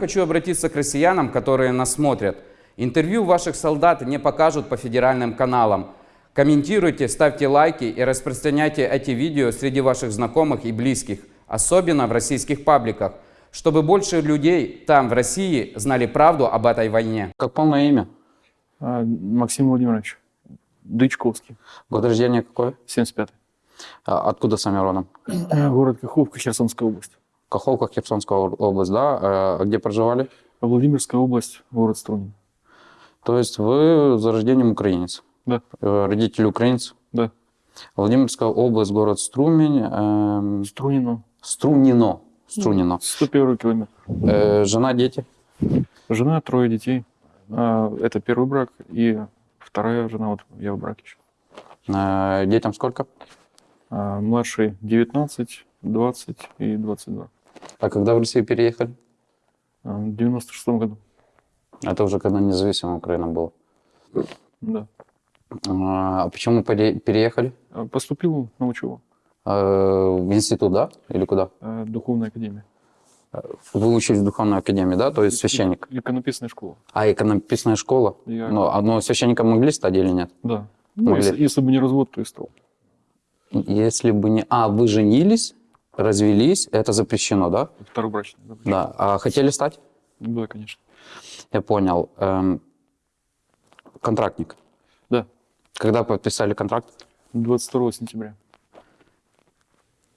Хочу обратиться к россиянам, которые нас смотрят. Интервью ваших солдат не покажут по федеральным каналам. Комментируйте, ставьте лайки и распространяйте эти видео среди ваших знакомых и близких, особенно в российских пабликах, чтобы больше людей там, в России, знали правду об этой войне. Как полное имя? А, Максим Владимирович Дычковский, Год рождения какой? 75-й. А, Откуда сами родом? Город Каховка, Херсонская область. Каховка, Херсонская область, да? А Где проживали? А Владимирская область, город Струнин. То есть вы за рождением украинец? Да, Э, Родители украинцы? да. Владимирская область, город Струмень, эм, Струнино. Струнино. Струнино. 101 километр. Э, Жена, дети? Жена, трое детей. А, Это первый брак. И вторая жена, вот я в браке еще. Э, Детям сколько? Младший 19, 20 и 22. А когда в Россию переехали? А, В 96 году. Это уже когда независимая Украина была. Да. А почему пере- переехали? А Поступил на учебу. В институт, да? Или куда? а, Духовная академия. Вы учились в духовной академии, да? То есть священник. Иконописная школа. А иконописная школа? Я- Ну, а ну, священником могли стать или нет? Да. Ну, Могли. если, если бы не развод, то и стал. Если бы не... А, вы женились, развелись, это запрещено, да? Второй брачный. да. Да. А хотели стать? Да, конечно. Я понял. Эм, контрактник. Да. Когда подписали контракт? 22 сентября.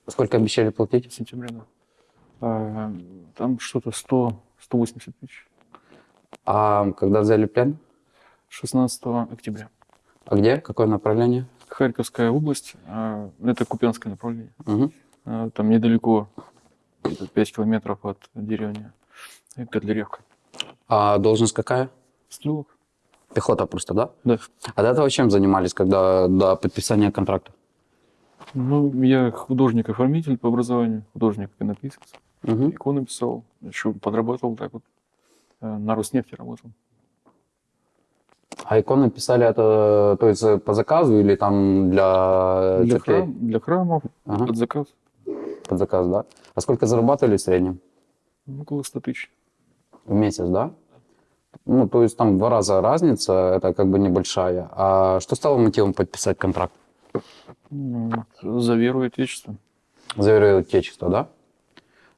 Сколько обещали платить? Сентября, да. А, там что-то 100, 180 тысяч. А когда взяли плен? 16 октября. А где? Какое направление? Харьковская область, а, это Купянское направление. Мгм. А, Там недалеко, где-то 5 километров от деревни Котляревка. А должность какая? Стрелок? Пехота просто, да? Да. А до этого чем занимались, когда до подписания контракта? Ну, я художник-оформитель по образованию, художник-иконописец. Мгм. Иконы писал, еще подрабатывал так вот. А, На Роснефти работал. А иконы писали это, то есть э, по заказу или там для, Для, церквей? храм- для храмов, Ага. под заказ, Под заказ, да? А сколько зарабатывали в среднем? около 100 тысяч. В месяц, да? Ну, то есть там два раза разница, это как бы небольшая. А что стало мотивом подписать контракт? За веру и отечество. За веру и отечество, да?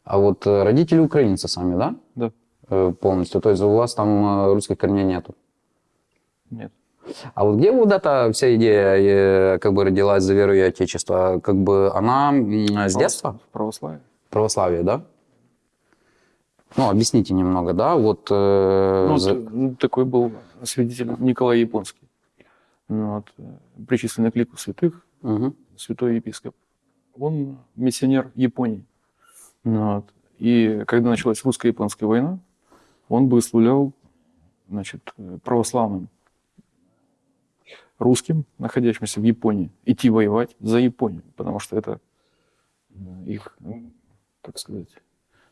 А вот э, родители украинцы сами, да? Да. Э, Полностью. То есть у вас там э, русских корней нету. Нет. А вот где вот эта вся идея э, как бы родилась за веру и отечество? Как бы она с детства? Православие. Православие, да? Ну, объясните немного, да? Вот, э, Ну, за- ну, такой был свидетель Николай Японский. Ну, вот, э, причисленный к лику святых, Мгм. святой епископ. Он миссионер Японии. Ну, вот. И когда началась русско-японская война, он благословлял значит, э, православным русским, находящимся в Японии, идти воевать за Японию, потому что это э, их, ну, как сказать,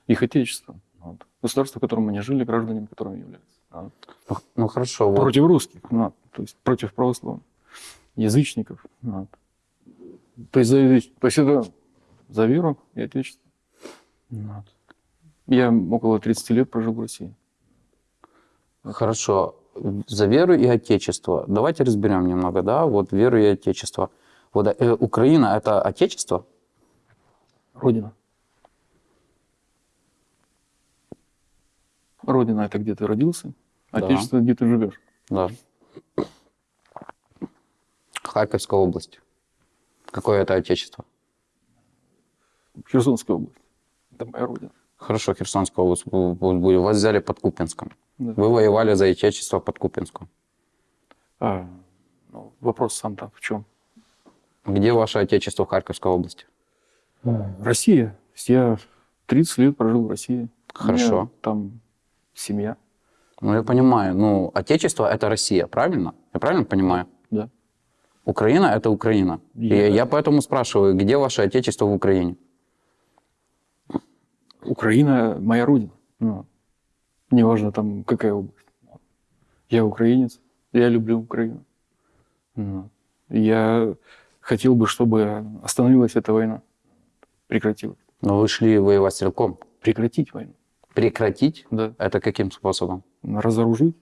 их отечество. Вот. Государство, в котором они жили, гражданами которым являются. Вот. ну, ну, хорошо. Вот. Против русских, ну, то есть против православных, язычников. ну, вот. То есть, за, языч- то есть это за веру и отечество. Ну, вот. Я около 30 лет прожил в России. Хорошо. За веру и отечество. Давайте разберем немного, да? Вот веру и отечество. Вот э, Украина – это отечество? Родина. Родина – это где ты родился, Да. отечество – где ты живешь. Да. Харьковская область. Какое это отечество? Херсонская область. Это моя родина. Хорошо, Херсонская область. Вас взяли под Купинском. Да. Вы воевали за отечество под Купинском. А, ну, вопрос сам там в чем? Где ваше отечество в Харьковской области? Россия. То есть Я 30 лет прожил в России. У меня Хорошо. там семья. Ну, я понимаю. Ну, отечество – это Россия, правильно? Я правильно понимаю? Да. Украина – это Украина. И Я- я поэтому спрашиваю, где ваше отечество в Украине? Украина моя родина. Ну, неважно там какая область. Я украинец, я люблю Украину. Ну, я хотел бы, чтобы остановилась эта война, прекратилась. Но вы шли воевать стрелком. Прекратить войну. Прекратить? Да. Это каким способом? Разоружить,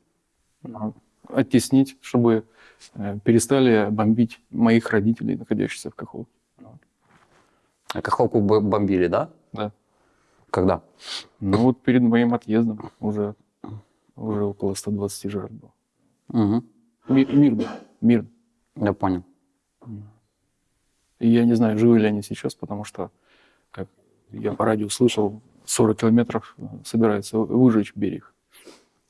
а, оттеснить, чтобы э, перестали бомбить моих родителей, находящихся в Каховке. А Каховку бомбили, да? Да. Когда? Ну вот перед моим отъездом уже, уже около 120 жертв было. Мгм. Ми- Мирно, мирно. Я понял. И я не знаю, живы ли они сейчас, потому что, как я по радио слышал, 40 километров э, собираются выжечь берег.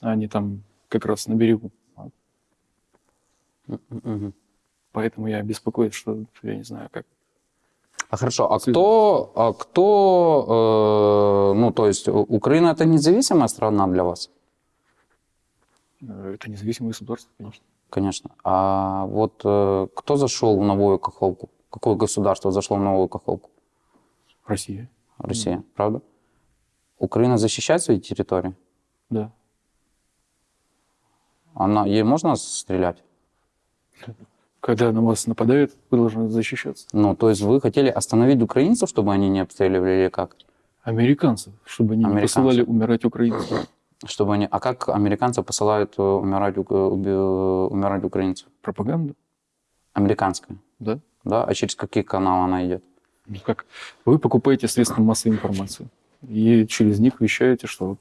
А Они там как раз на берегу. Мгм. Поэтому я беспокоюсь, что я не знаю, как. А хорошо, а кто, а кто, э, ну то есть Украина это независимая страна для вас? Это независимое государство, конечно. Конечно. А вот э, кто зашел в Новую Каховку? Какое государство зашло в Новую Каховку? Россия. Россия, правда? Украина защищает свои территории? Да. Она, ей можно стрелять? Когда на вас нападают, вы должны защищаться. Ну, то есть вы хотели остановить украинцев, чтобы они не обстреливали или как? Американцев, чтобы они не Американцев. посылали умирать украинцев. Чтобы они... А как американцы посылают э, умирать, ук- уби- умирать украинцев? Пропаганда, Американская, да? да? А через какие каналы она идет? Ну, Как? Вы покупаете средства массовой информации и через них вещаете, что вот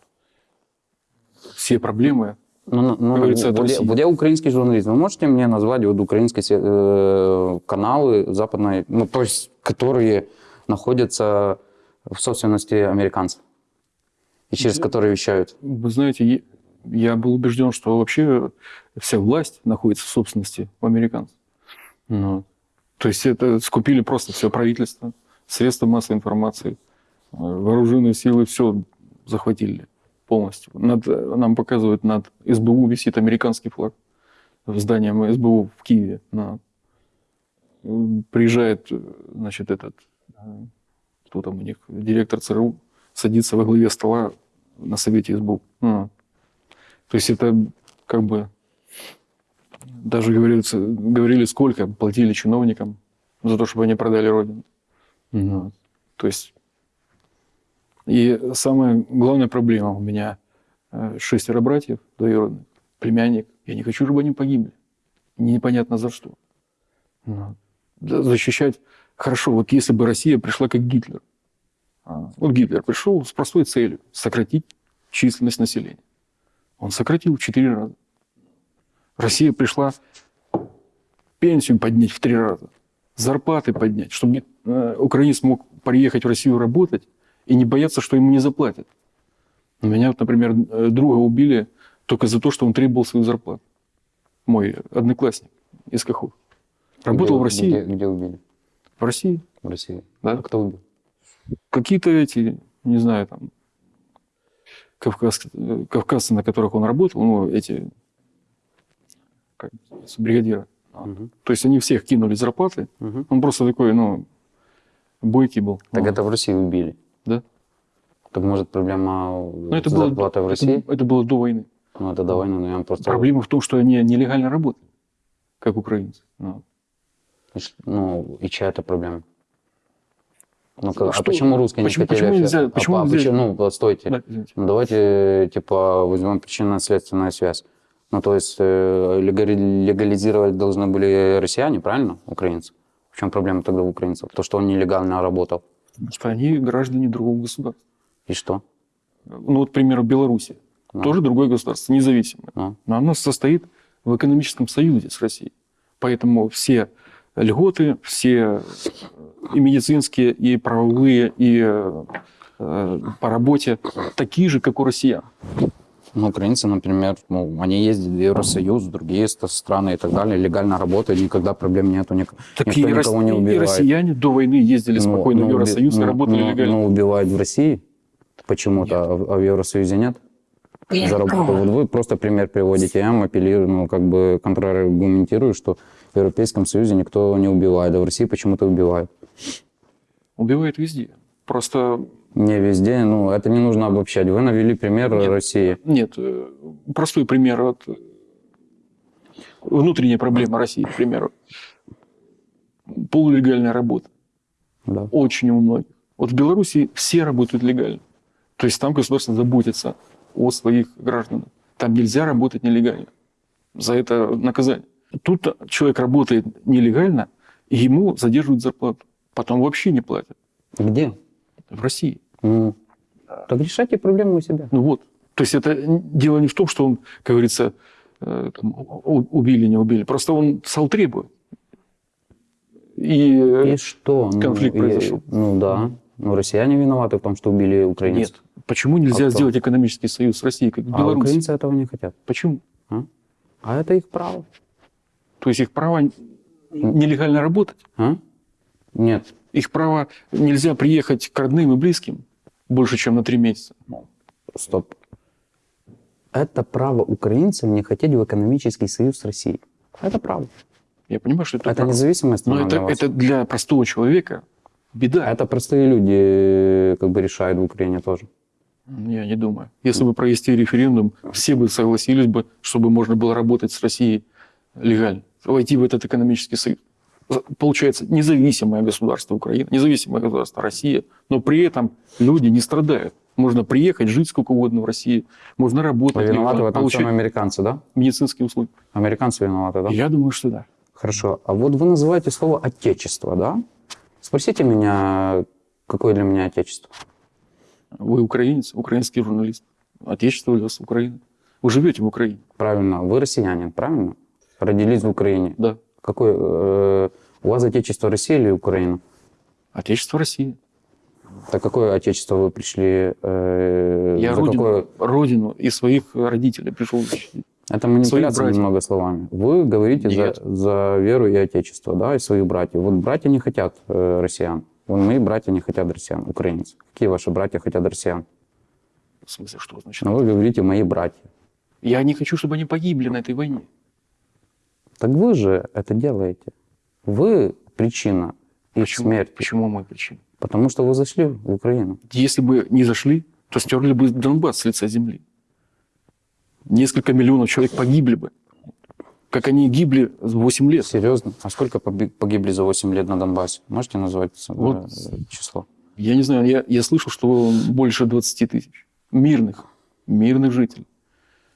все проблемы Ну, ну, ну, от вот я украинский журналист. Вы можете мне назвать вот украинские се- э, каналы западной, ну, то есть, которые находятся в собственности американцев? И через которые вещают? Вы знаете, я был убежден, что вообще вся власть находится в собственности у американцев. Ну, то есть это скупили просто все правительство, средства массовой информации, э, вооруженные силы, все захватили полностью. Над, нам показывают, над СБУ висит американский флаг в здании СБУ в Киеве. Ну, приезжает, значит, этот, кто там у них, директор ЦРУ, садится во главе стола на совете СБУ. Ну, то есть это как бы даже говорится, говорили, сколько платили чиновникам за то, чтобы они продали родину. Ну, то есть и самая главная проблема у меня э, шестеро братьев двоюродных, племянник. Я не хочу, чтобы они погибли. Непонятно за что. Ну, да, защищать хорошо. Вот если бы Россия пришла как Гитлер. А, Вот Гитлер пришел с простой целью сократить численность населения. Он сократил в четыре раза. Россия пришла пенсию поднять в три раза, зарплаты поднять, чтобы э, украинец мог приехать в Россию работать и не бояться, что ему не заплатят. У меня, вот, например, э, друга убили только за то, что он требовал свою зарплату. Мой одноклассник из Кахов. Работал Где- в России. Где, где убили? В России. В России. Да. А кто убил? Какие-то эти, не знаю, там, кавказ, э, кавказцы, на которых он работал, ну, эти, как называется, бригадиры. Мгм. То есть они всех кинули зарплаты. Мгм. Он просто такой, ну, бойкий был. Так Ну, это в России убили. Да. Так может проблема Но это было, зарплатой в это- России? Это, было до войны. Ну, это до войны, но я просто... Проблема в том, что они нелегально работали, как украинцы. Ну, Ну, и чья это проблема? Ну, как- а Что- почему русские почему- не хотели... почему нельзя- а почему по- а нельзя- почему- Ну, стойте. да, извините. Ну, давайте, типа, возьмем причинно-следственную связь. Ну, то есть э, легализировать должны были россияне, правильно, украинцы? В чем проблема тогда у украинцев? То, что он нелегально работал. Что они граждане другого государства. И что? Ну, вот, к примеру, Белоруссия. Ну. Тоже другое государство, независимое. Ну, Но оно состоит в экономическом союзе с Россией. Поэтому все льготы, все и медицинские, и правовые, и э, э, по работе такие же, как у россиян. Ну, украинцы, например, ну, они ездят в Евросоюз, в другие ст- страны и так далее, легально работают, никогда проблем нету, ник- Так никто и, никого не и убивает. россияне до войны ездили Ну, спокойно ну, в Евросоюз уби- и ну, работали ну, легально. Ну, убивают в России почему-то, а, в- а в Евросоюзе нет? За работу. Вот вы просто пример приводите, я вам апеллирую, ну, как бы контраргументирую, что в Европейском Союзе никто не убивает, а в России почему-то убивают. Убивают везде. Просто Не везде, ну, это не нужно обобщать. Вы навели пример Нет. России. нет. э, Простой пример от э, внутренняя проблема России, к примеру. Полулегальная работа. Да. Очень у многих. Вот в Беларуси все работают легально. То есть там государство заботится о своих гражданах. Там нельзя работать нелегально. За это наказание. Тут человек работает нелегально, и ему задерживают зарплату. Потом вообще не платят. Где? В России. Ну, так решайте проблему у себя. Ну вот. То есть это дело не в том, что он, как говорится, э, там, убили, не убили. Просто он стал требовать. И, э, И что? Ну, конфликт и- произошел. Ну да. Ну, россияне виноваты в том, что убили украинцев. нет. Почему нельзя А кто? сделать экономический союз с Россией, как А Беларуси? украинцы этого не хотят. Почему? А это их право. То есть их право нелегально работать, А? Нет. Их право нельзя приехать к родным и близким больше, чем на три месяца. Стоп. Это право украинцев не хотеть в экономический союз с Россией. Это право. Я понимаю, что это, Это право. независимая страна Но это, это для простого человека беда. Это простые люди э, как бы решают в Украине тоже. Я не думаю. Если бы провести референдум, все бы согласились бы, чтобы можно было работать с Россией легально, войти в этот экономический союз. Получается независимое государство Украина, независимое государство Россия, но при этом люди не страдают. Можно приехать, жить сколько угодно в России, можно работать, Виноваты в этом получать американцы, да? медицинские услуги. Американцы виноваты, да? Я думаю, что да. Хорошо. А вот вы называете слово «отечество», да? Спросите меня, какое для меня отечество? Вы украинец, украинский журналист. Отечество для вас Украина. Вы живете в Украине. Правильно, вы россиянин, правильно? Родились в Украине. Да. Какое, э, у вас отечество Россия или Украина? Отечество России. Так какое отечество вы пришли? э, Я родину, какое- родину и своих родителей пришел защитить. Это манипуляция немного словами. Вы говорите за, Нет. за веру и отечество, да, и своих братьев. Вот братья не хотят э, россиян. Вот мои братья не хотят россиян, украинцев. Какие ваши братья хотят россиян? В смысле, что значит? Но вы говорите «мои братья». Я не хочу, чтобы они погибли на этой войне. Так вы же это делаете. Вы причина их Почему? смерти. Почему мы причина? Потому что вы зашли в Украину. Если бы не зашли, то стерли бы Донбасс с лица земли. Несколько миллионов человек погибли бы. Как они гибли 8 лет. Серьезно? А сколько погибли за 8 лет на Донбассе? Можете назвать э, Вот. число? Я не знаю, я, я слышал, что больше 20 тысяч. Мирных. Мирных жителей.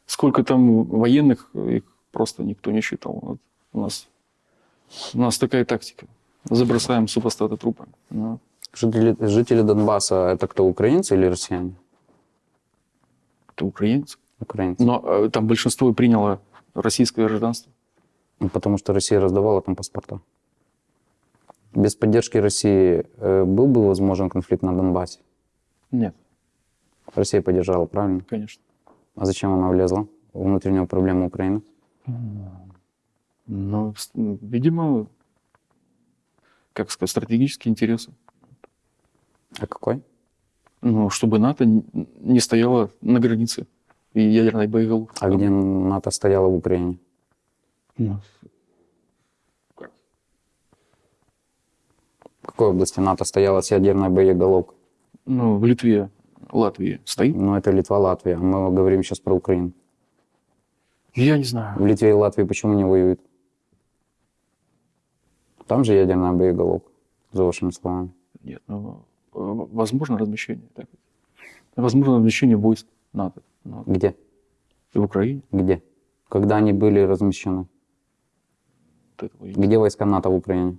Сколько там военных, их просто никто не считал. Вот у, нас, у нас такая тактика. Забросаем супостата трупами. Ну, Жители, жители Донбасса это кто, украинцы или россияне? это украинцы. Украинцы. Но э, там большинство приняло российское гражданство. Ну, Потому что Россия раздавала там паспорта. Без поддержки России э, был бы возможен конфликт на Донбассе? Нет, Россия поддержала, правильно? конечно. А зачем она влезла в внутреннюю проблему Украины? Ну, видимо, как сказать, стратегические интересы. А какой? Ну, чтобы НАТО не стояло на границе и ядерной боеголовки. А где НАТО стояло в Украине? Ну, В какой области НАТО стояла с ядерной боеголовкой? ну, в Литве, Латвии стоит? Ну, это Литва, Латвия. Мы говорим сейчас про Украину. Я не знаю. В Литве и Латвии почему не воюют? Там же ядерная боеголовка, за вашими словами. Нет, ну, э, возможно размещение. Так. Возможно размещение войск НАТО ну, Где? в Украине. Где? Когда они были размещены? Вот этого я Где войска НАТО в Украине?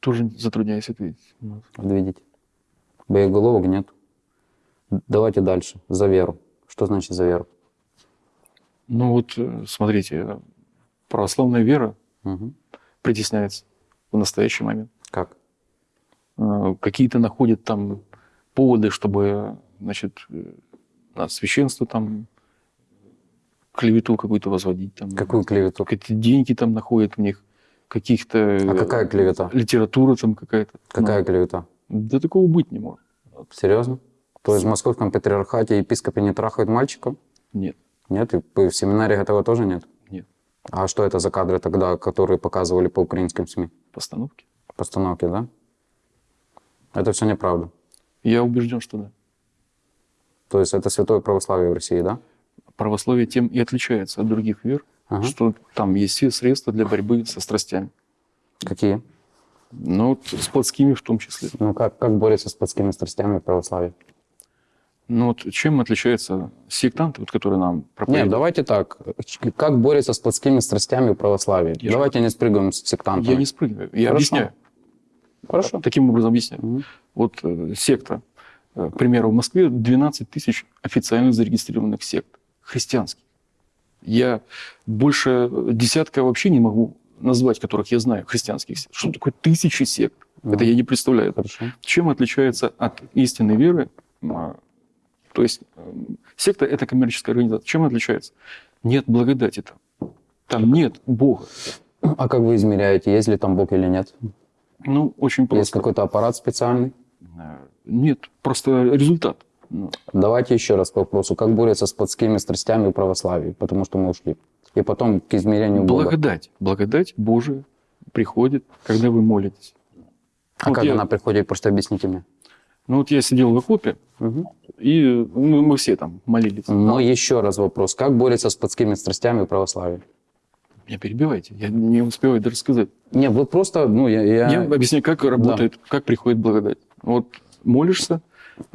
тоже затрудняюсь ответить. Вот видите. Боеголовок нет. Давайте дальше. За веру. Что значит за веру? Ну вот, э, смотрите, э, православная вера Мгм. притесняется в настоящий момент. Как? Э, Какие-то находят там поводы, чтобы, значит, э, на священство там клевету какую-то возводить. Там, Какую клевету? Какие-то деньги там находят в них, каких-то... А какая клевета? Литература там какая-то. Какая Ну, клевета? да такого быть не может. Серьезно? То есть в московском патриархате епископы не трахают мальчиков? Нет, Нет? И в семинариях этого тоже нет? нет. А что это за кадры тогда, которые показывали по украинским СМИ? Постановки. Постановки, да? Это все неправда. Я убежден, что да. То есть это святое православие в России, да? Православие тем и отличается от других вер, Ага. что там есть все средства для борьбы со страстями. Какие? Ну, с плотскими в том числе. Ну как, как борется с плотскими страстями православие? Ну вот чем отличаются сектанты, вот, которые нам Нет, проповедуют? давайте так. Как борется с плотскими страстями в православии? Я же- давайте не спрыгаем с сектантами. Я не спрыгиваю, я Хорошо. объясняю. Хорошо. Таким образом объясняю. Мгм. Вот э, секта, э, к примеру, в Москве 12 тысяч официально зарегистрированных сект христианских. Я больше десятка вообще не могу назвать, которых я знаю, христианских сект. Что такое тысячи сект? Это я не представляю. Хорошо. Чем отличается от истинной веры? То есть э, секта – это коммерческая организация. Чем отличается? Нет благодати там. Там нет Бога. А как вы измеряете, есть ли там Бог или нет? Ну, очень Есть просто. какой-то аппарат специальный? Э, Нет, просто результат. Ну, Давайте еще раз к вопросу. Как борется с плотскими страстями в православии? Потому что мы ушли. И потом к измерению Бога. Благодать. Благодать Божия приходит, когда вы молитесь. А Вот как я- она приходит? Просто объясните мне. Ну вот я сидел в окопе, Мгм. и мы, мы все там молились. Но еще раз вопрос. Как борется с плотскими страстями в православии? Меня перебивайте, я не успеваю даже сказать. Не, вы просто, ну, я... я- Я объясняю, как работает, как приходит благодать. Вот молишься,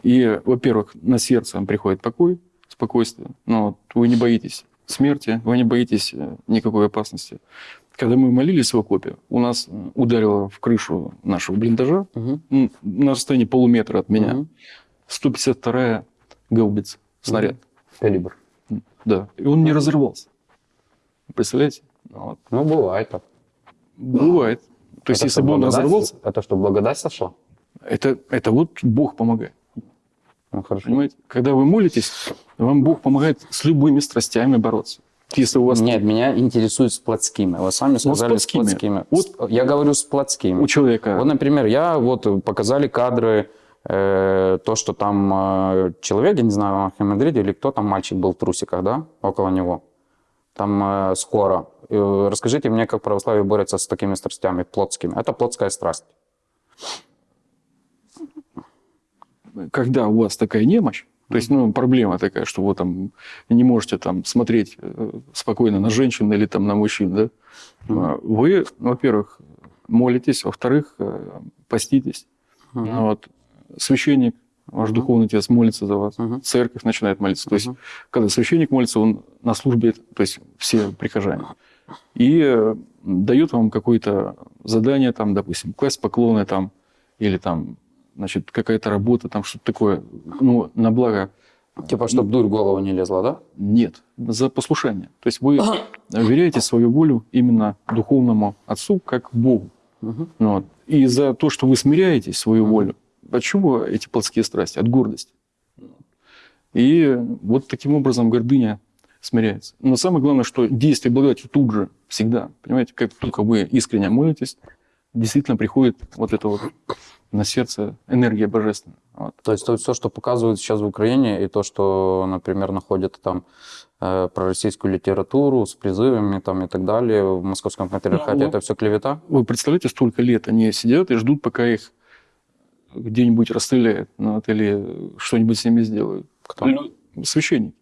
и, во-первых, на сердце приходит покой, спокойствие. Ну, вот вы не боитесь смерти, вы не боитесь э, никакой опасности. Когда мы молились в окопе, у нас ударило в крышу нашего блиндажа м, на расстоянии полуметра от меня Мгм. 152-я гаубица, снаряд. Калибр. Да. И он не разорвался. Представляете? Вот. Ну, бывает так. Бывает. То есть, Это если бы он разорвался, Это что, благодать сошла? это, это вот Бог помогает. Ну, хорошо. Понимаете? Когда вы молитесь, вам Бог помогает с любыми страстями бороться. Если у вас Нет, меня интересует с плотскими. Вы сами сказали Ну, с с плотскими. плотскими. Вот- Я говорю с плотскими. у человека... Вот, например, я вот показали кадры, э, то, что там э, человек, я не знаю, в Архимандриде или кто там, мальчик был в трусиках, да, около него. Там э, скоро. Э, расскажите мне, как православие борется с такими страстями плотскими. Это плотская страсть. когда у вас такая немощь, то есть, ну, проблема такая, что вы там не можете там смотреть э, спокойно на женщин или там на мужчин, да, А, вы, во-первых, молитесь, во-вторых, э, поститесь. Мгм. Вот. Священник, ваш Мгм. духовный отец молится за вас, Мгм. церковь начинает молиться. То есть, когда священник молится, он на службе, то есть все прихожане, и э, дает вам какое-то задание, там, допустим, квест поклоны там, или там, значит, какая-то работа, там что-то такое, ну, на благо Типа, чтобы дурь в голову не лезла, да? нет, за послушание. То есть вы веряете свою волю именно духовному отцу, как Богу. Ну Вот. И за то, что вы смиряете свою Мгм. волю, от чего эти плотские страсти? От гордости. И вот таким образом гордыня смиряется. Но самое главное, что действие благодати тут же, всегда. Понимаете, как только вы искренне молитесь, действительно приходит вот это вот на сердце энергия божественная. Вот. То есть то, все, что показывают сейчас в Украине, и то, что, например, находят там э, про российскую литературу с призывами там, и так далее в московском патриархате, Ну, это все клевета? Вы представляете, столько лет они сидят и ждут, пока их где-нибудь расстреляют ну, вот, или что-нибудь с ними сделают. Кто? Лю- Священники.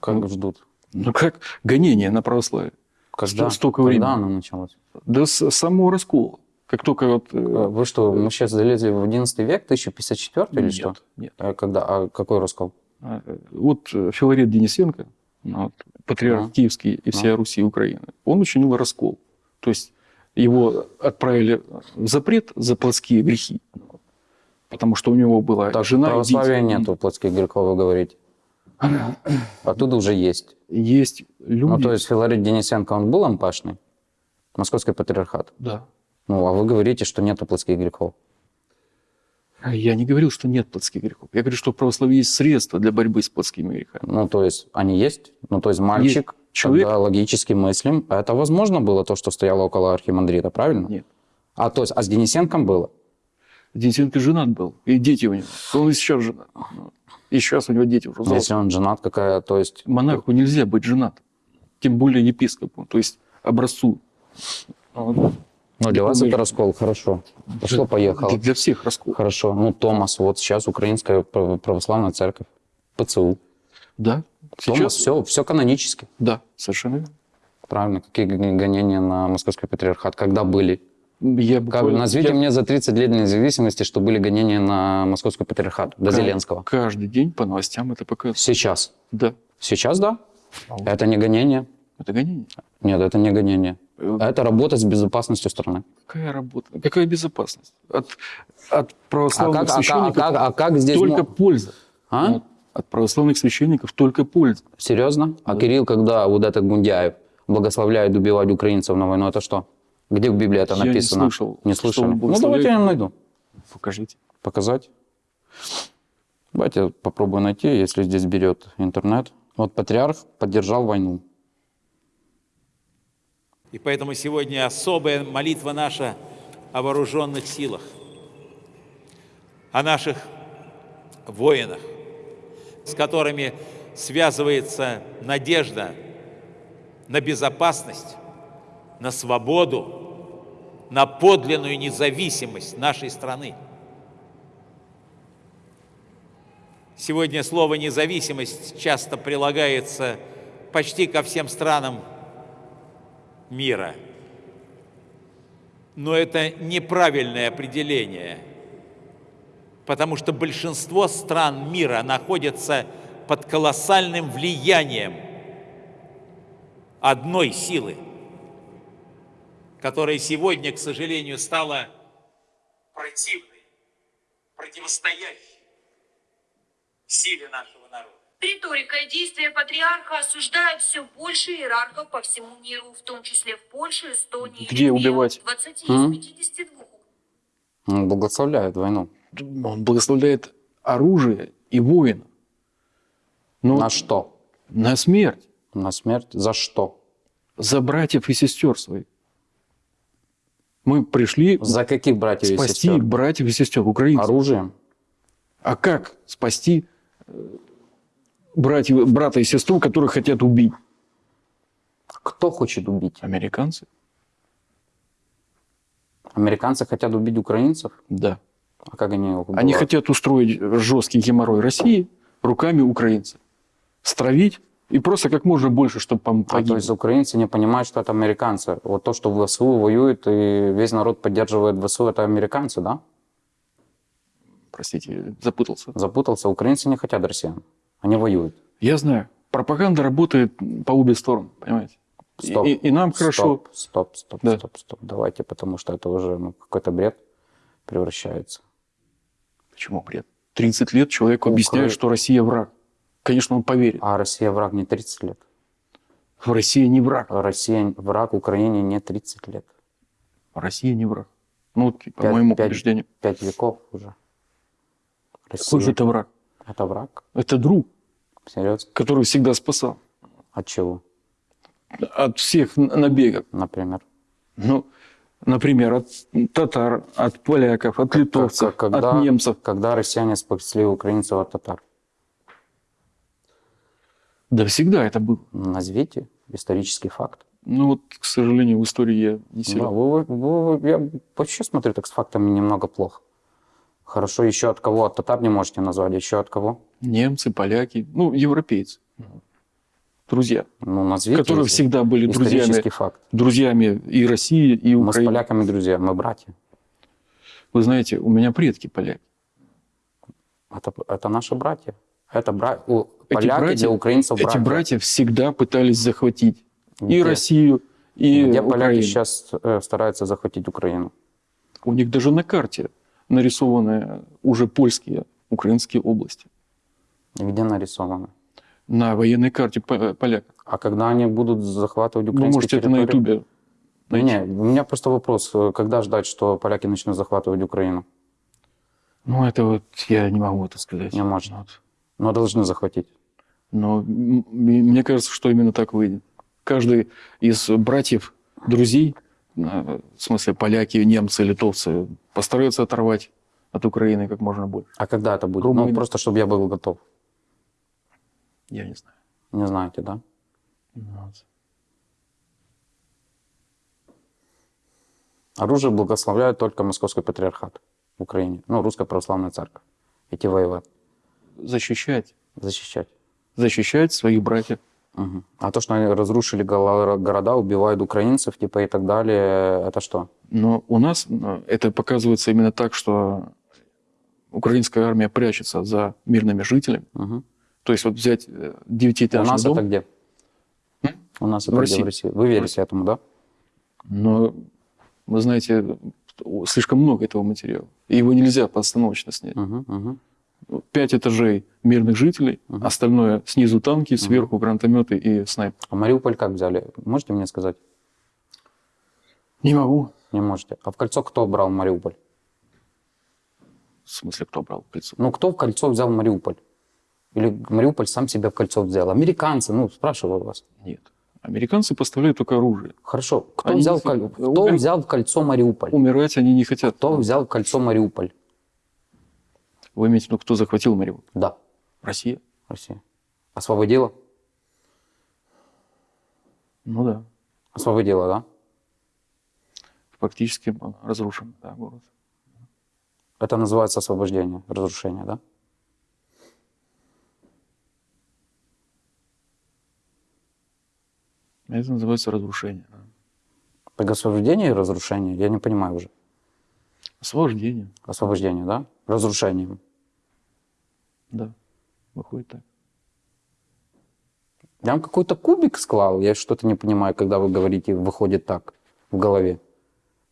Как ждут? Ну как гонение на православие? Когда? столько Когда времени. оно началось? Да с самого раскола. Как только вот... э, Э, Вы что, мы сейчас залезли в 11 век, 1054 или нет, что? нет. А когда? А какой раскол? А, Вот э, Филарет Денисенко, ну, вот, патриарх Ну. Киевский и всей Руси и Украины, он учинил раскол. То есть его отправили в запрет за плотские грехи. Потому что у него была Так, жена и православия дети. нету плотских грехов, вы говорите. Оттуда уже есть. Есть люди... Ну, то есть Филарет Денисенко, он был ампашный? Московский патриархат. Да. Ну, а вы говорите, что нету плотских грехов. Я не говорил, что нет плотских грехов. Я говорю, что в православии есть средства для борьбы с плотскими грехами. Ну, то есть они есть. Ну, то есть мальчик, Человек- когда логически мыслим, а это возможно было то, что стояло около архимандрита, правильно? Нет. А то есть, а с Денисенком было? Денисенко женат был, и дети у него. Он и сейчас женат. И сейчас у него дети уже взрослые. Если он женат, какая, то есть... Монаху нельзя быть женатым. Тем более епископу, то есть образцу. Ну, для вас это раскол, хорошо. Пошло-поехало. Для, для всех раскол. Хорошо. Ну, Томас, вот сейчас Украинская прав- православная церковь, ПЦУ. Да. Томас, Сейчас все, все канонически. Да, совершенно верно. Правильно. Какие гонения на московский патриархат? Когда были? Я Как, буквально... назовите я мне за 30 лет независимости, что были гонения на московскую патриархат до ка- Зеленского. Каждый день по новостям это показывают. Сейчас. Да. Сейчас, да. А вот Это не гонение. Это гонение. Нет, это не гонение. Э, Это работа с безопасностью страны. Какая работа? Какая безопасность? От, от А православных как, а, как- а священников как- а как здесь... только мо- польза. А? От, православных священников только польза. Серьезно? А Кирилл, когда вот этот Гундяев благословляет убивать украинцев на войну, это что? Где в Библии это Я не написано? слышал, Не слышали? Ну, давайте я найду. Покажите. Показать. Давайте я попробую найти, если здесь берет интернет. Вот патриарх поддержал войну. И поэтому сегодня особая молитва наша о вооруженных силах, о наших воинах, с которыми связывается надежда на безопасность, на свободу, на подлинную независимость нашей страны. Сегодня слово «независимость» часто прилагается почти ко всем странам мира. Но это неправильное определение, потому что большинство стран мира находятся под колоссальным влиянием одной силы, которая сегодня, к сожалению, стала противной, противостоящей силе нашего народа. Риторика и действия патриарха осуждают все больше иерархов по всему миру, в том числе в Польше, Эстонии, Где убивать? 20 М? из 52. Он благословляет войну. Он благословляет оружие и воина. Но На что? на смерть. На смерть? За что? За братьев и сестер своих. Мы пришли За каких братьев и спасти сестер? братьев и сестер, украинцев. Оружием? А как спасти э, братьев, брата и сестру, которых хотят убить? Кто хочет убить? Американцы? Американцы хотят убить украинцев? Да. А как они убивают? Они хотят устроить жесткий геморрой России руками украинцев. Стравить и просто как можно больше, чтобы А то погибли. есть украинцы не понимают, что это американцы. Вот то, что в ВСУ воюет, и весь народ поддерживает ВСУ, это американцы, да? Простите, запутался. Запутался. Украинцы не хотят россиян. Они воюют. Я знаю. Пропаганда работает по обе стороны, понимаете? И- Стоп. И, и нам хорошо. Стоп, стоп, стоп, Да. стоп, стоп. Давайте, потому что это уже ну, какой-то бред превращается. Почему бред? 30 лет человеку Укра- объясняют, что Россия враг. Конечно, он поверит. А Россия враг не 30 лет. Россия не враг. Россия враг Украине не 30 лет. Россия не враг. Ну, по Пять- моему пять- убеждению. Пять веков уже. Россия Какой же это враг? это враг? Это друг, Серьезно? который всегда спасал. От чего, От всех набегов. например? Ну, например, от татар, от поляков, от литовцев, когда, от немцев. Когда россияне спасли украинцев от татар? Да всегда это было. Назовите исторический факт. Ну вот, к сожалению, в истории я не Да, силен. вы- вы- вы- я вообще смотрю так с фактами немного плохо. Хорошо, еще от кого? От татар не можете назвать, еще от кого? Немцы, поляки, ну, европейцы. Друзья, Ну, назовите. которые всегда были друзьями, факт. друзьями и России, и Мы с Украины. поляками друзья, мы братья. Вы знаете, у меня предки поляки. Это, это наши братья. Это бра... у, Эти поляки братья- для украинцев Эти братья. братья всегда пытались захватить и Где? Россию, и Где поляки Украину. сейчас э, стараются захватить Украину? У них даже на карте нарисованы уже польские, украинские области. Где нарисовано? На военной карте по- поляков. А когда они будут захватывать Вы украинские можете это на территории? ютубе найти. Не, у меня просто вопрос. э, Когда ждать, что поляки начнут захватывать Украину? Ну, это вот я не могу это сказать. Не можно. Вот. Но должны захватить. Но мне кажется, что именно так выйдет. Каждый из братьев, друзей, э, в смысле поляки, немцы, литовцы, постараются оторвать от Украины как можно больше. А когда это будет? Румыны. Ну, просто чтобы я был готов. Я не знаю. Не знаете, да? Вот. Оружие благословляет только Московский патриархат в Украине. Ну, Русская Православная Церковь. Идти воевать, Защищать. защищать. Защищать своих братьев Мгм. А то, что они разрушили города, убивают украинцев, типа и так далее, это что? Но у нас э, это показывается именно так, что украинская армия прячется за мирными жителями. Мгм. То есть вот взять э, У девятиэтажный нас дом, это где? У нас В это где России. в России? Вы верите этому, да? но вы знаете, слишком много этого материала. И его нельзя постановочно снять. Мгм, мгм. Пять этажей мирных жителей, Мгм. остальное снизу танки, сверху гранатометы и снайпер. А Мариуполь как взяли? Можете мне сказать? Не могу. Не можете. А в кольцо кто брал Мариуполь? В смысле, кто брал кольцо? Ну, кто в кольцо взял Мариуполь? Или Мариуполь сам себя в кольцо взял? Американцы, ну, спрашиваю вас. Нет. Американцы поставляют только оружие. Хорошо, кто, Они взял, не в кто Умер- взял в кольцо Мариуполь? Умирать они не хотят. Кто взял в кольцо Мариуполь? Вы имеете в виду, кто захватил Мариуполь? Да, Россия? Россия. Освободила? Ну да. Освободила, да? Фактически разрушен да, город. Это называется освобождение, разрушение, да? Это называется разрушение. да. Так освобождение и разрушение, я не понимаю уже. Освобождение. Освобождение, да? Разрушение. Да. Выходит так. Я вам какой-то кубик склал, я что-то не понимаю, когда вы говорите, выходит так в голове.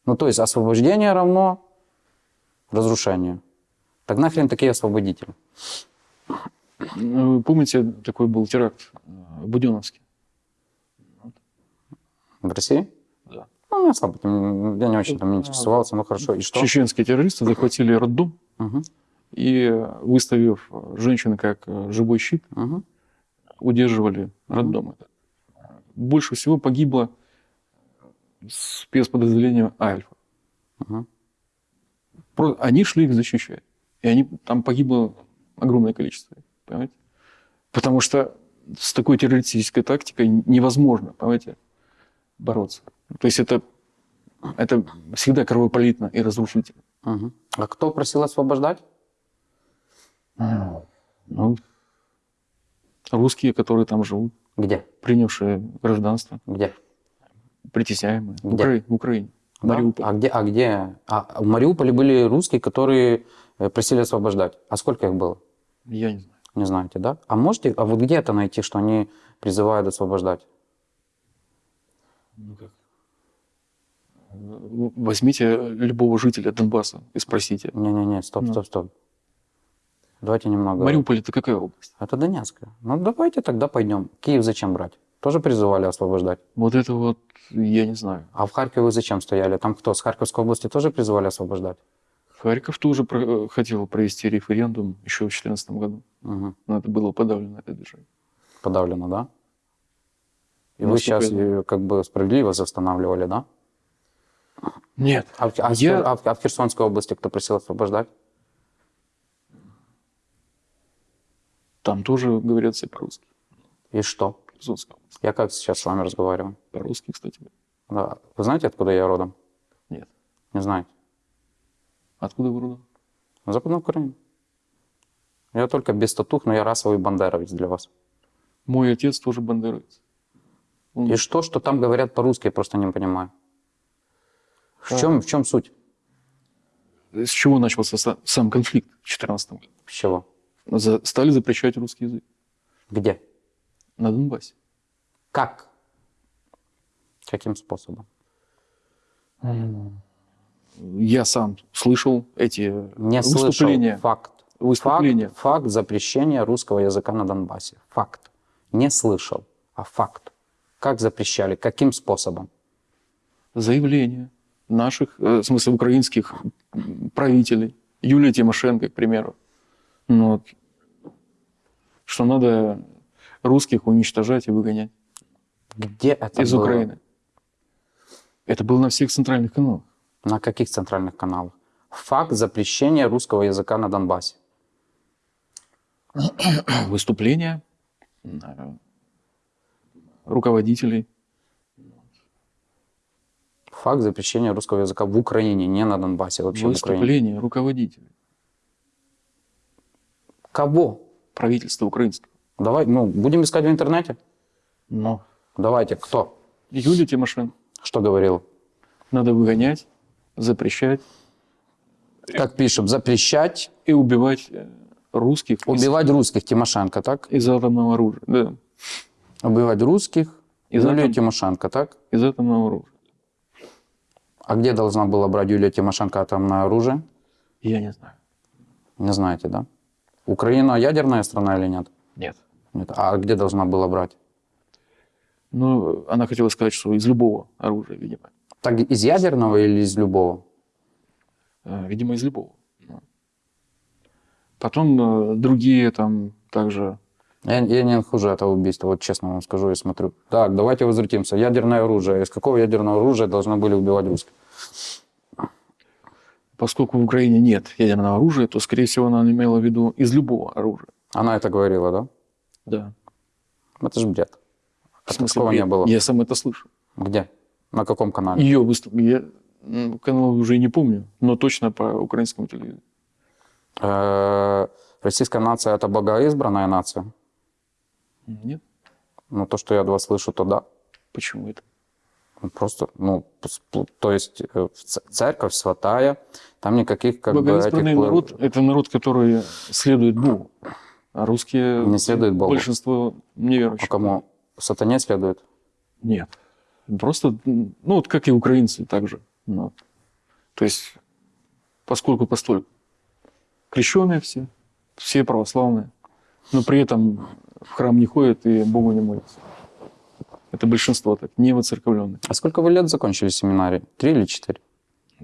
Ну, то есть освобождение равно разрушению. Так нахрен такие освободители? Ну, Вы помните, такой был теракт э, в Буденновске? В России? Да. Ну, я слабо, я не очень там интересовался, ну хорошо, и что? Чеченские террористы захватили роддом Мгм, и, выставив э, женщину как э, живой щит, мгм. удерживали роддом. этот. Больше всего погибло спецподразделение Альфа. Про- Они шли их защищать. И они, там погибло огромное количество. Понимаете? Потому что с такой террористической тактикой невозможно, понимаете, бороться. То есть это, это всегда кровопролитно и разрушительно. Мгм. А кто просил освобождать? Ну, русские, которые там живут, Где? принявшие гражданство, Где? притесняемые. В, Где? Укра- в Украине. Да? Мариуполь. А где? А где? А в Мариуполе были русские, которые э, просили освобождать. А сколько их было? Я не знаю. Не знаете, да? А можете, а вот где это найти, что они призывают освобождать? Ну как? Э, Возьмите любого жителя Донбасса и спросите. Не-не-не, стоп, Ну. стоп, стоп. Давайте немного. Мариуполь это какая область? Это Донецкая. Ну давайте тогда пойдем. Киев зачем брать? Тоже призывали освобождать. Вот это вот я не знаю. А в Харькове зачем стояли? Там кто? С Харьковской области тоже призывали освобождать? Харьков тоже про- э, хотел провести референдум еще в 2014 году, Мгм. но это было подавлено, это движение. Подавлено, да? И вы сейчас я ее как бы справедливо восстанавливали, да? Нет. А а Я- а а в Херсонской области кто просил освобождать? Там тоже говорят все по-русски. И что? Область. Я как сейчас с вами разговариваю? По-русски, кстати. Да. Вы знаете, откуда я родом? Нет. Не знаете? Откуда вы родом? Западная Украина. Я только без татух, но я расовый бандеровец для вас. Мой отец тоже бандеровец. Он- И что, что там говорят по-русски, я просто не понимаю. В А. чем, в чем суть? С чего начался са- сам конфликт в 2014 году? С чего? За- стали запрещать русский язык Где? на Донбассе. Как? Каким способом? Я сам слышал эти Не выступления. слышал. Факт. Выступления. Факт, факт запрещения русского языка на Донбассе. Факт. Не слышал, а факт. Как запрещали? Каким способом? заявления наших, э, в смысле украинских правителей, Юлия Тимошенко, к примеру, ну, вот, что надо русских уничтожать и выгонять Где это из было? Украины. Это было на всех центральных каналах. На каких центральных каналах? Факт запрещения русского языка на Донбассе. Выступления э, руководителей. Факт запрещения русского языка в Украине, не на Донбассе, вообще в Украине. Выступления руководителей Кого? правительства украинского. Давай, ну, будем искать в интернете. Но Давайте, кто? Юлия Тимошенко Что говорил? надо выгонять, запрещать Как пишем, запрещать и убивать э, русских из- убивать русских Тимошенко, так? из, атомного оружия. Да, Убивать русских Из Юлия атом- Тимошенко, так? из атомного оружия. А где должна была брать Юлия Тимошенко атомное оружие? Я не знаю. Не знаете, да? Украина ядерная страна или нет? Нет. Нет. А где должна была брать? Но она хотела сказать, что из любого оружия, видимо. Так из ядерного или из любого? Э, Видимо, из любого. Ну. Потом э, другие там также Я, я не нахожу это убийство, вот честно вам скажу, я смотрю. Так, давайте возвратимся. Ядерное оружие. Из какого ядерного оружия должны были убивать русских? Поскольку в Украине нет ядерного оружия, то, скорее всего, она имела в виду из любого оружия. Она это говорила, да? Да. Это же бред. В смысле, такого не было. Я сам это слышу. Где? На каком канале? Ее выступ... Я канал уже не помню, но точно по украинскому телевизору. Э, Российская нация – это богоизбранная нация. Нет? Ну, то, что я от вас слышу, то да. Почему это? Просто, ну, то есть э, церковь святая, там никаких как бы этих... Народ – это народ, который следует Богу. А русские... Не следует Богу. Большинство неверующих. А кому? Сатане следует? Нет. Просто, ну, вот как и украинцы также. Ну, то есть, поскольку постольку. Крещенные все, все православные, но при этом в храм не ходят и Богу не молятся. Это большинство так, не воцерковленных. А сколько вы лет закончили семинарий? Три или четыре?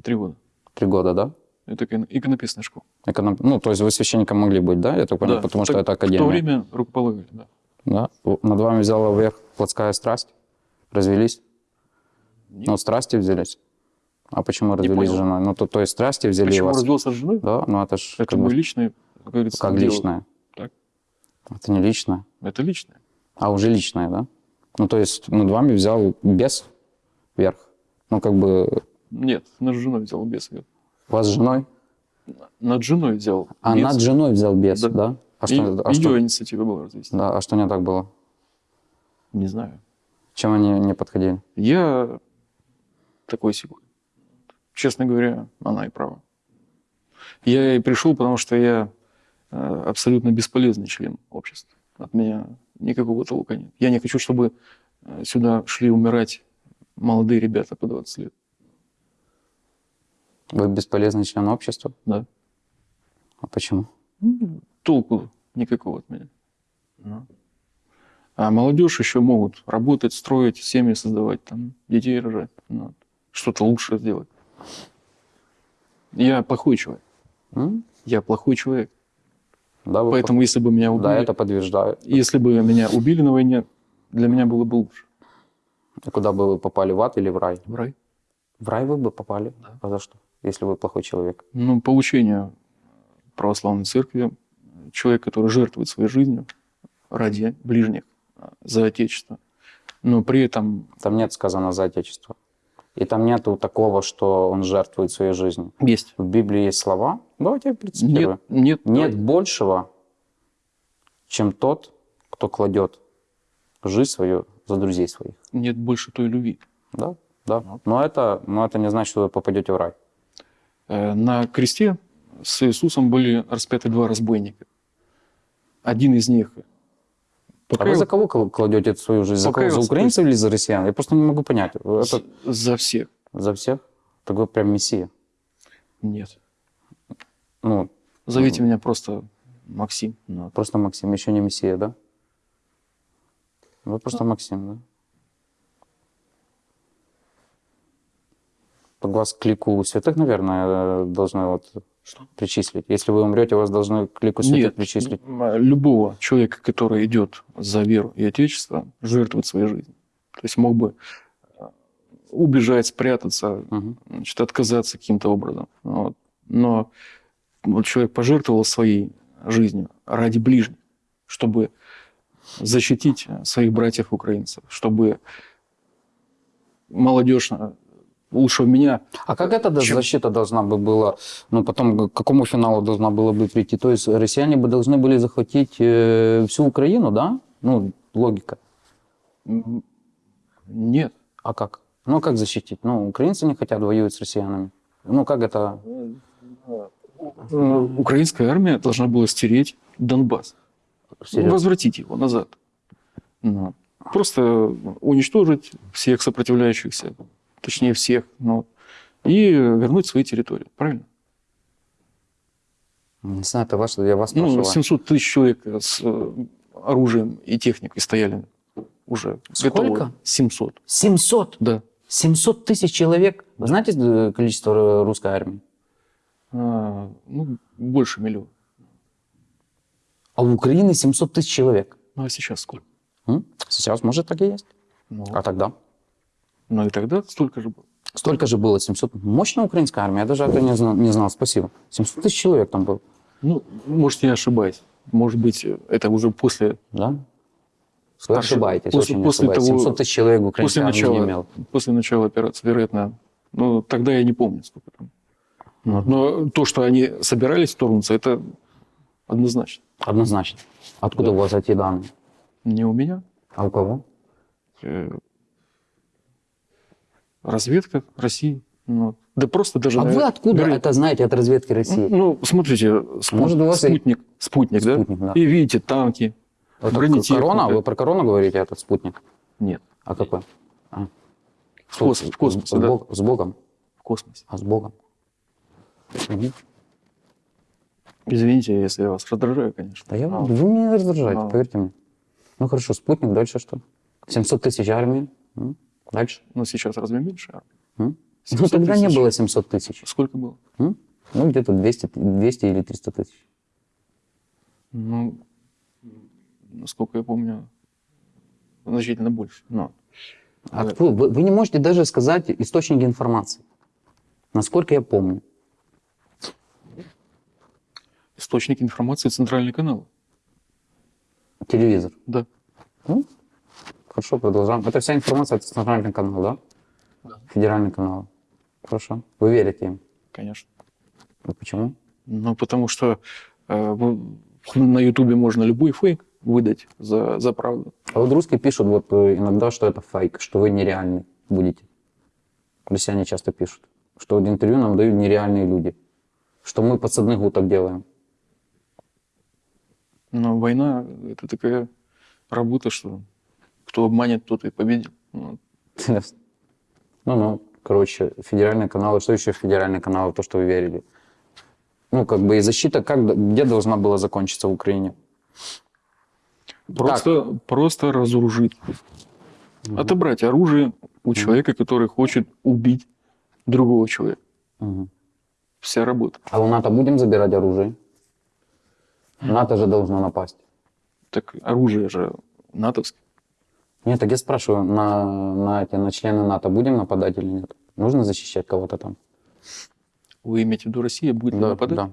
Три года. Три года, да? Это икон- иконописная школа. Эконом- Ну, то есть вы священником могли быть, да? Я так понял, Да, потому что так это В то академия. время рукополагали, да. Да? Над вами взяла вверх плотская страсть? Развелись? Нет. Ну, страсти взялись. А почему развелись с женой? Ну, то, то есть страсти взяли Почему вас? развелся с женой? Да, ну это ж Это как, бы- личный, как говорится, как дело. личное. Так. Это не личное. Это личное. А уже личное, да? Ну, то есть над вами взял бес вверх. Ну, как бы Нет, над женой взял бес. вас с женой? Над женой взял А бес. над женой взял бес, Да. да? А И- что, а, ее что, инициатива была развести. да, а что не так было? Не знаю. Чем они не подходили? Я такой секунд. Честно говоря, она и права. Я и пришел, потому что я э, абсолютно бесполезный член общества. От меня никакого толка нет. Я не хочу, чтобы э, сюда шли умирать молодые ребята по 20 лет. Вы бесполезный член общества? Да. А почему? Ну, толку никакого от меня. Ну. А молодежь еще могут работать, строить, семьи создавать, там, детей рожать, ну, что-то лучше сделать. Я плохой человек. М? Я плохой человек. Да, вы Поэтому, если бы меня убили, Да, это подтверждаю. если бы меня убили на войне, для меня было бы лучше. И куда бы вы попали, в ад или в рай? В рай. В рай вы бы попали? Да. А за что? Если вы плохой человек. Ну, по учению православной церкви, человек, который жертвует своей жизнью ради ближних, за Отечество, но при этом Там нет сказано за Отечество. И там нету такого, что он жертвует своей жизнью. есть. В Библии есть слова. Давайте я процитирую. Нет, нет, Нет большего, чем тот, кто кладет жизнь свою за друзей своих. нет больше той любви. Да, да. Но это, но это не значит, что вы попадете в рай. Э, На кресте с Иисусом были распяты два разбойника. Один из них А вы за кого кл- кладете свою жизнь? За, кого? за украинцев или за россиян? Я просто не могу понять. Это за всех. за всех? Так вы прям мессия. Нет. Ну, Зовите меня просто Максим. Ну, просто Максим, еще не мессия, да? Вы просто Максим, да? Вас к лику святых, наверное, должны вот Что? причислить. Если вы умрете, вас должны к лику святых Нет, причислить. м, любого человека, который идет за веру и Отечество, жертвует своей жизнью. То есть мог бы э, убежать, спрятаться, Мгм. значит, отказаться каким-то образом. Вот. Но вот человек пожертвовал своей жизнью ради ближних, чтобы защитить э, своих братьев-украинцев, чтобы молодежь э, лучше меня А как эта Чем- защита должна бы была, ну потом к какому финалу должна была бы прийти? То есть россияне бы должны были захватить э, всю Украину, да? Ну, логика. Нет. А как? Ну, а как защитить? Ну, украинцы не хотят воювать с россиянами. Ну, как это? Э, Украинская армия должна была стереть Донбасс. Серьезно? Возвратить его назад. Ну, Просто уничтожить всех сопротивляющихся, точнее всех, ну, и вернуть свои территории. Правильно? Не знаю, это ваше, я вас Ну, спрашиваю. 700 тысяч человек с э, оружием и техникой стояли уже. Сколько? готовы. 700, 700? да. 700 тысяч человек? Вы знаете э, количество русской армии? А, ну, больше миллиона. А у Украины 700 тысяч человек. Ну, а сейчас сколько? Сейчас, может, так и есть. Ну, А тогда? ну и тогда столько же было. Столько же было, 700. Мощная украинская армия, я даже это не знал, не знал. спасибо. 700 тысяч человек там было, Ну, может, я ошибаюсь. Может быть, это уже после, да? Вы Старше- ошибаетесь, после- очень после ошибаетесь. того- 700 тысяч человек после украинская армия не начала, имела. после начала операции, вероятно. Ну, тогда я не помню, сколько там. Вот. Но то, что они собирались вторгнуться, это однозначно. Однозначно. Откуда у вас эти данные? Не у меня. А у кого? Э, Разведка России. Ну, да просто даже... А на- вы откуда вероятно, это знаете от разведки России? Ну, смотрите, спут- Может, у вас и- спутник, спутник, да? Спутник, да. И видите танки, Это бронетехника. корона? Вы про корону говорите, этот спутник? Нет, А какой? А. в, кос- в космосе, с, да, с Богом? в космосе. А с Богом? Мгм. Извините, если я вас раздражаю, конечно. Да я, А, вы меня не раздражаете, А. поверьте мне. Ну хорошо, спутник, дальше что? 700 тысяч армии. Дальше? Ну, сейчас разве меньше? армия? М? Ну 700 тогда не тысяч. было 700 тысяч. Сколько было? М? Ну где-то 200, 200 или 300 тысяч. Ну, насколько я помню, значительно больше. Но Откуда? Вы, вы не можете даже сказать источники информации. Насколько я помню. Источник информации центральный канал. Телевизор. Да. Ну, хорошо, продолжаем. Это вся информация от центрального канала, да? Да. Федеральный канал. Хорошо. Вы верите им? Конечно. А почему? Ну, потому что э, на Ютубе можно любой фейк выдать за, за правду. А вот русские пишут вот э, иногда, что это фейк, что вы нереальный будете. Россияне часто пишут, что в интервью нам дают нереальные люди, что мы подсадных уток делаем. Но война – это такая работа, что кто обманет, тот и победит. Ну. Ну, ну, короче, федеральные каналы, что еще федеральные каналы, то, что вы верили? Ну, как бы и защита, как, где должна была закончиться в Украине? Просто, просто разоружить. Отобрать оружие у человека, который хочет убить другого человека. Мгм. Вся работа. А у НАТО будем забирать оружие? НАТО же должно напасть. Так оружие же натовское. Нет, так я спрашиваю, на, на, эти, на члены НАТО будем нападать или нет? Нужно защищать кого-то там? Вы имеете в виду, Россия будет Да, нападать? да.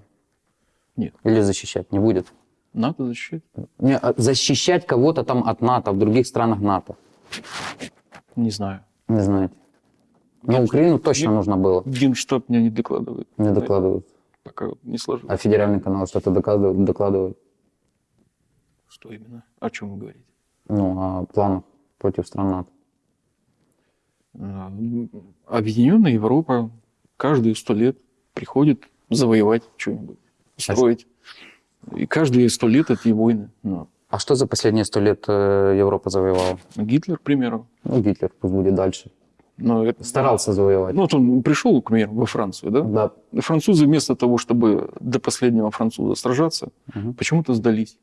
Нет. Или защищать? Не будет? НАТО защищать? Не, а защищать кого-то там от НАТО, в других странах НАТО. Не знаю. Не знаете. Но Украину точно Ген- нужно было. Генштаб мне не докладывает. Не докладывают. Пока не сложилось. А федеральный канал что-то докладывает? докладывает. Что именно? О чем вы говорите? Ну, о планах против стран НАТО. А, Объединенная Европа каждые сто лет приходит завоевать что-нибудь, строить. И каждые сто лет эти войны. Ну, А что за последние сто лет э, Европа завоевала? Гитлер, к примеру. Ну, Гитлер, пусть будет дальше. Но это, Старался завоевать. Ну, вот он пришел, к примеру, во Францию, да? Да. Французы вместо того, чтобы до последнего француза сражаться, Мгм. почему-то сдались.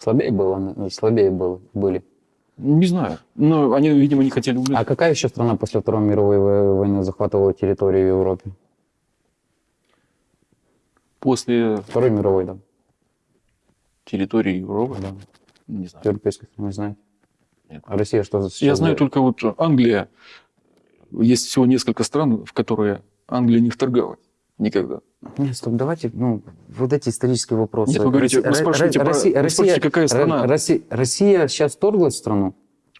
Слабее было, э, слабее было, были. Не знаю. Но они, видимо, не хотели умереть. А какая еще страна после Второй мировой во- войны захватывала территорию в Европе? После Второй мировой, да. территории Европы, да. не знаю. Европейской страны, не знаете? Нет. А Россия что за Я знаю только вот Англия. Есть всего несколько стран, в которые Англия не вторгалась никогда. Нет, стоп, давайте, ну, вот эти исторические вопросы. Нет, вы говорите, вы Россия- спрашиваете про- Россия, вы Россия, спрашиваете, какая страна? Россия, Россия сейчас вторглась в страну,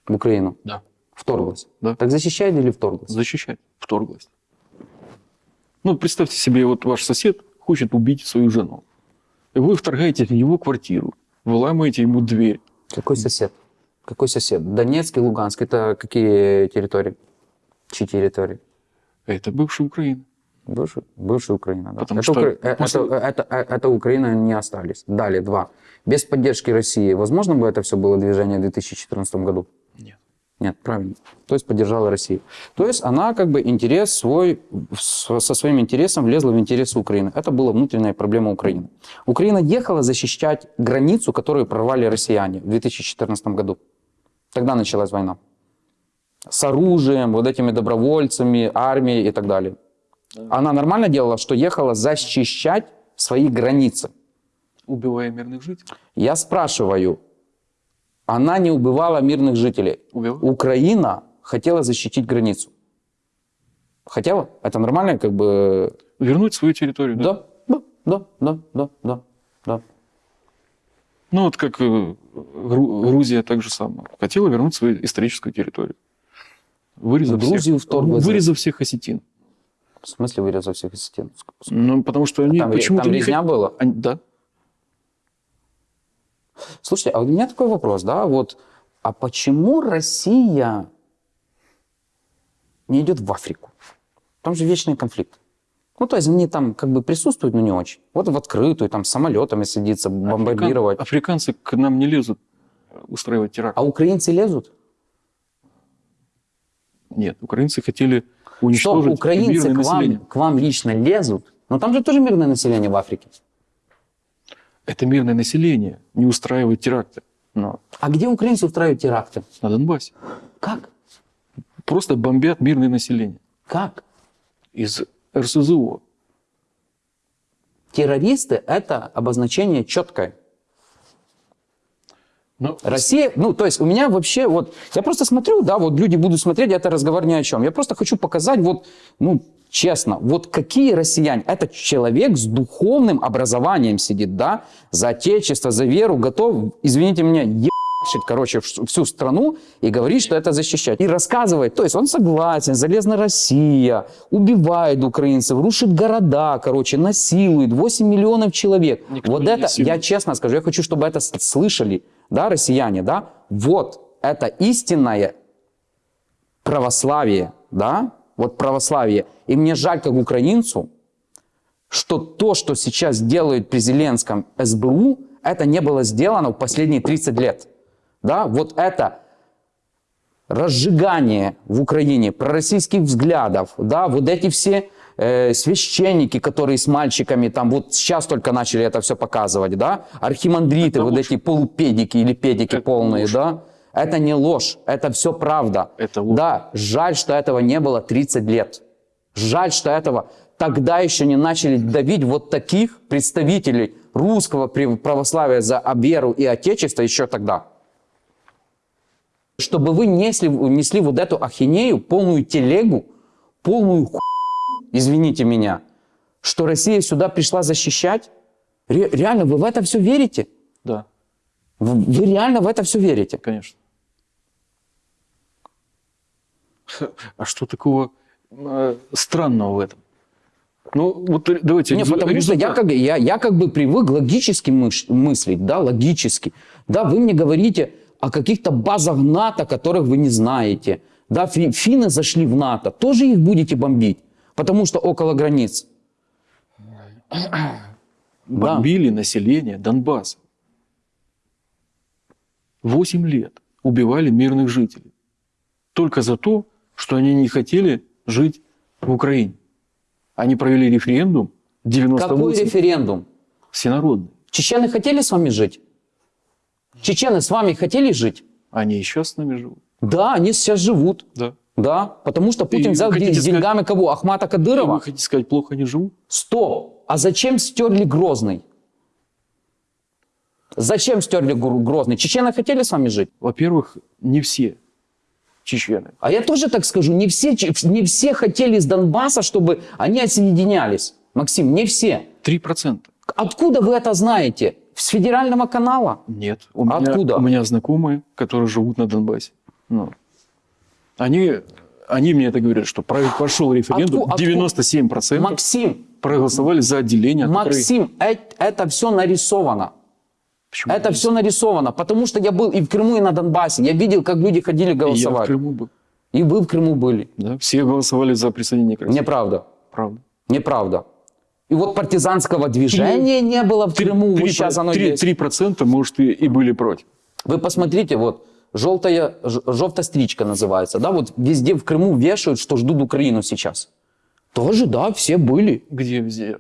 в Украину? Да. Вторглась? Да. Так защищает или вторглась? Защищать. Вторглась. Ну, представьте себе, вот ваш сосед хочет убить свою жену. И вы вторгаетесь в его квартиру, выламываете ему дверь. Какой сосед? Какой сосед? Донецк и Луганск. Это какие территории? Чьи территории? Это бывшая Украина. Бывшая, бывшая Украина, да. Потому это, что Укра- э, после- это, это, э, это Украина не остались. Далее, два. Без поддержки России, возможно бы это все было движение в 2014 году? Нет. Нет, правильно. То есть поддержала Россию. То есть она как бы интерес свой, со своим интересом влезла в интересы Украины. Это была внутренняя проблема Украины. Украина ехала защищать границу, которую прорвали россияне в 2014 году. Тогда началась война. С оружием, вот этими добровольцами, армией и так далее. Она нормально делала, что ехала защищать свои границы. Убивая мирных жителей. Я спрашиваю, она не убивала мирных жителей. Убивала. Украина хотела защитить границу. Хотела? Это нормально, как бы... Вернуть свою территорию. Да, да, да, да, да, да. Ну, вот как э, Гру- Грузия так же самое. Хотела вернуть свою историческую территорию. Вырезав, Грузию всех, вырезав всех осетин. В смысле вырезал всех осетин? Ну, потому что они Там, ре- почему-то там не резня хот- была? Они- да. Слушайте, а у меня такой вопрос, да, вот, а почему Россия не идет в Африку? Там же вечный конфликт. Ну, то есть они там как бы присутствуют, но не очень. Вот в открытую, там, с самолетами садиться, бомбардировать. Африкан- Африканцы к нам не лезут устраивать теракт. А украинцы лезут? Нет, украинцы хотели Что, уничтожить украинцы мирное к вам, население. к вам лично лезут? Но там же тоже мирное население в Африке. Это мирное население не устраивает теракты но А где украинцы устраивают теракты? на Донбассе. Как? Просто бомбят мирное население Как? из РСЗО. Террористы – это обозначение четкое. Но Россия, ну, то есть у меня вообще вот, я просто смотрю, да, вот люди будут смотреть, это разговор ни о чем. Я просто хочу показать вот, ну, честно, вот какие россияне, это человек с духовным образованием сидит, да, за отечество, за веру, готов, извините меня, короче, всю страну и говорить, что это защищать. И рассказывает, то есть он согласен, залезна Россия, убивает украинцев, рушит города, короче, насилует 8 миллионов человек. Никто вот это, я честно скажу, я хочу, чтобы это слышали, да, россияне, да, вот это истинное православие, да, вот православие. И мне жаль, как украинцу, что то, что сейчас делают при Зеленском СБУ, это не было сделано в последние 30 лет. Да, вот это разжигание в Украине пророссийских взглядов, да, вот эти все э, священники, которые с мальчиками, там вот сейчас только начали это все показывать, да, архимандриты, Это вот ложь. эти полупедики или педики Это полные, ложь. да, это не ложь, это все правда. Это ложь. Да, жаль, что этого не было 30 лет. Жаль, что этого тогда еще не начали давить вот таких представителей русского православия за веру и отечество еще тогда. Чтобы вы несли, несли вот эту ахинею, полную телегу, полную ху... извините меня, что Россия сюда пришла защищать. Ре- реально, вы в это все верите? да, Вы, вы реально в это все верите? конечно. А что такого э, странного в этом? Ну, вот давайте... Не, резу- потому что я результат. как, я, я как бы привык логически мыш- мыслить, да, логически. Да, вы мне говорите о каких-то базах НАТО, которых вы не знаете. Да, фи- финны зашли в НАТО, тоже их будете бомбить, потому что около границ. бомбили население Донбасса. Восемь лет убивали мирных жителей. Только за то, что они не хотели жить в Украине. Они провели референдум Какой 98 референдум? всенародный. Чечены хотели с вами жить? Чечены с вами хотели жить? Они сейчас с нами живут. Да, они сейчас живут. Да. Да, потому что Путин И взял деньгами кого? Ахмата Кадырова? вы хотите сказать, плохо они живут? Стоп! А зачем стерли Грозный? Зачем стерли Гр- Грозный? Чечены хотели с вами жить? Во-первых, не все чечены. А я тоже так скажу, не все, не все хотели из Донбасса, чтобы они отсоединялись. Максим, не все. Три процента. Откуда вы это знаете? С федерального канала? Нет. У меня, Откуда? У меня знакомые, которые живут на Донбассе. Ну, они, они мне это говорят, что прошел референдум, Отку- отку- 97% Максим, проголосовали за отделение от Украины. Максим, э- это все нарисовано. Почему? Это все нарисовано, потому что я был и в Крыму, и на Донбассе. Я видел, как люди ходили И я в голосовать. Крыму был. И вы в Крыму были. Да? Все голосовали за присоединение к России. Неправда. Правда. Неправда. И вот партизанского движения не было в Крыму, вот сейчас оно три- есть. три процента, может, и, и были против. Вы посмотрите, вот, желтая, желтая стричка называется, да, вот везде в Крыму вешают, что ждут Украину сейчас. Тоже, да, все были. Где везде?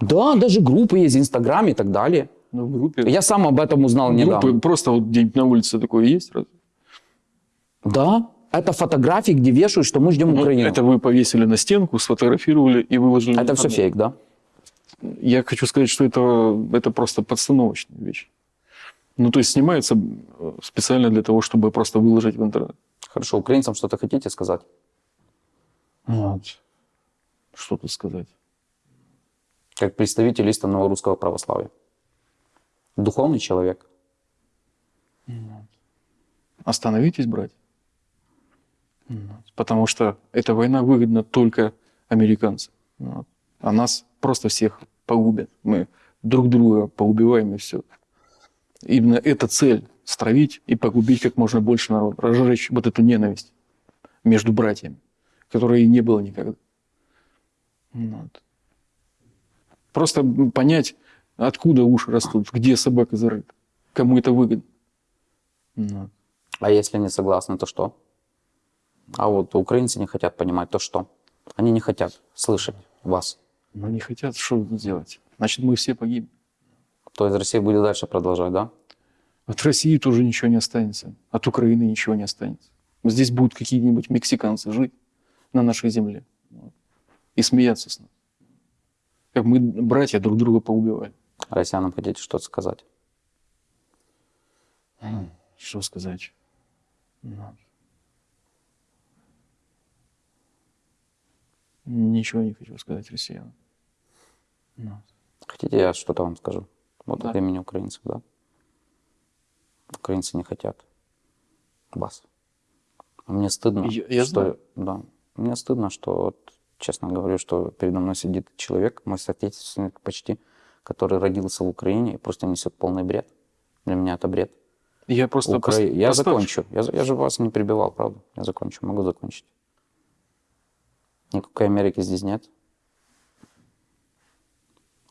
Да, даже группы есть, Инстаграм и так далее. Ну, в группе. Я сам об этом узнал недавно. Группы просто вот где-нибудь на улице такое есть? разве? Да, это фотографии, где вешают, что мы ждем Ну, Украину. это вы повесили на стенку, сфотографировали и выложили. Это все фейк, да? Я хочу сказать, что это, это просто подстановочная вещь. Ну, то есть снимается э, специально для того, чтобы просто выложить в интернет. Хорошо, украинцам что-то хотите сказать? Вот. Что тут сказать? Как представитель истинного русского православия. Духовный человек. Остановитесь, брать. Потому что эта война выгодна только американцам. Вот. А нас просто всех погубят. Мы друг друга поубиваем и все. Именно эта цель – стравить и погубить как можно больше народа, разжечь вот эту ненависть между братьями, которой и не было никогда. Вот. Просто понять, откуда уши растут, где собака зарыта, кому это выгодно. Вот. А если не согласны, то что? А вот украинцы не хотят понимать, то что? Они не хотят слышать вас. Но не хотят, что делать? Значит, мы все погибнем. То есть Россия будет дальше продолжать, да? От России тоже ничего не останется. От Украины ничего не останется. Здесь будут какие-нибудь мексиканцы жить на нашей земле и смеяться с нас. Как мы, братья, друг друга поубивали. Россиянам хотите что-то сказать? Что сказать? Ну. Ничего не хочу сказать россиянам. Ну. Хотите, я что-то вам скажу? Вот Да. от имени украинцев, да? Украинцы не хотят вас. Мне стыдно, Я- я что... знаю. Да. Мне стыдно, что, вот, честно говорю, что передо мной сидит человек, мой соотечественник почти, который родился в Украине и просто несет полный бред. Для меня это бред. Я просто... Укра- пос- Я поставь- закончу. Я, я же вас не прибивал, правда? Я закончу, могу закончить. Никакой Америки здесь нет.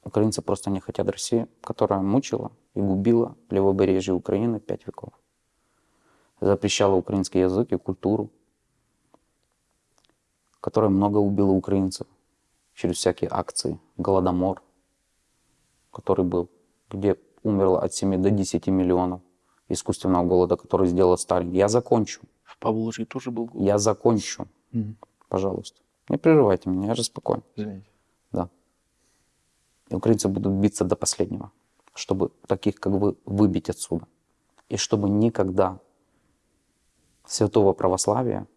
Украинцы просто не хотят России, которая мучила и губила левобережье Украины пять веков. Запрещала украинский язык и культуру, которая много убила украинцев через всякие акции. Голодомор, который был, где умерло от 7 до 10 миллионов искусственного голода, который сделал Сталин. Я закончу. В Поволжье тоже был голод. Я закончу. Мгм. Пожалуйста. Не прерывайте меня, я же спокоен. Извините. Да. И украинцы будут биться до последнего, чтобы таких, как вы, выбить отсюда. И чтобы никогда святого православия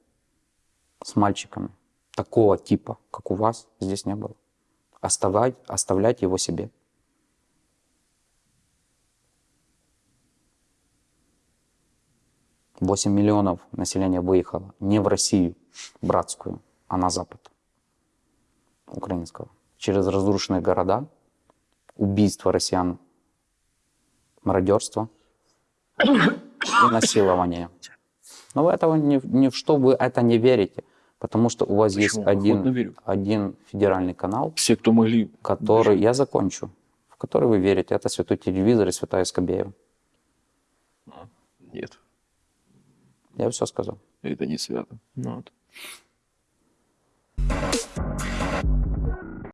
с мальчиками такого типа, как у вас, здесь не было. Оставлять, оставлять его себе. Восемь миллионов населения выехало не в Россию братскую, а на Запад украинского. Через разрушенные города, убийство россиян, мародерство и насилование. Но вы этого ни, ни в что вы это не верите, потому что у вас Почему? есть один, один федеральный канал, Все, кто могли. который, я закончу, в который вы верите. Это святой телевизор и святая Скобеева. Нет, Я все сказал. это не свято. Ну, вот. ピッ!